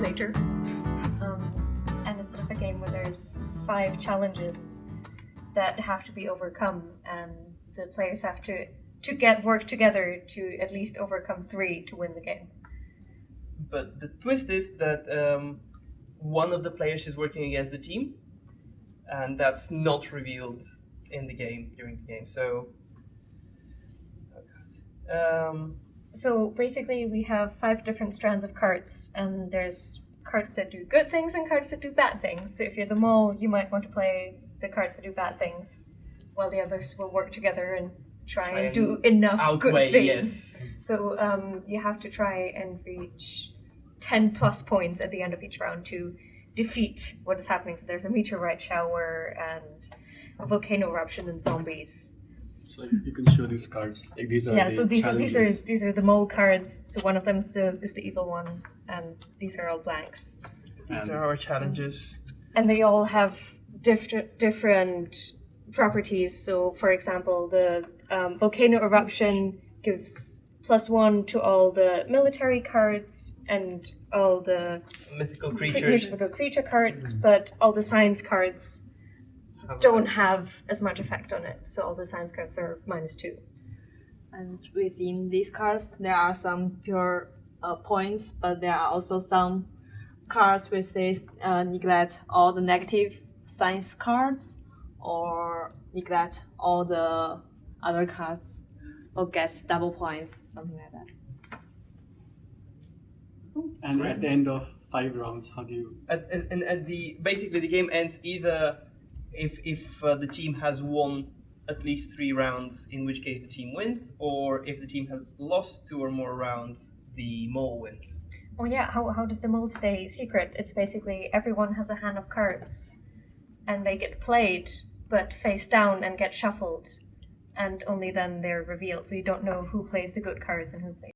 later. Um, and it's sort of a game where there's five challenges that have to be overcome, and the players have to to get work together to at least overcome three to win the game. But the twist is that um, one of the players is working against the team, and that's not revealed in the game during the game. So, oh god. Um, so basically, we have five different strands of cards, and there's cards that do good things and cards that do bad things. So if you're the mole, you might want to play the cards that do bad things, while the others will work together and try, Try and do enough outweigh, good things. yes. So um, you have to try and reach 10 plus points at the end of each round to defeat what is happening. So there's a meteorite shower and a volcano eruption and zombies. So you can show these cards. Like these are yeah, the so these are, these are these are the mole cards. So one of them is the is the evil one, and these are all blanks. These And- are our challenges. And they all have different different properties. So, for example, the um, volcano eruption gives plus one to all the military cards and all the Mythical creatures. mythical creature cards, but all the science cards have- don't have as much effect on it. So all the science cards are minus two. And within these cards, there are some pure uh, points, but there are also some cards which says uh, neglect all the negative science cards or neglect all the other cards or get double points, something like that. And at the end of five rounds, how do you? At, at, and at the basically the game ends either if if uh, the team has won at least three rounds, in which case the team wins, or if the team has lost two or more rounds, the mole wins. Oh yeah, how, how does the mole stay secret? It's basically everyone has a hand of cards and they get played but face down and get shuffled and only then they're revealed. So you don't know who plays the good cards and who plays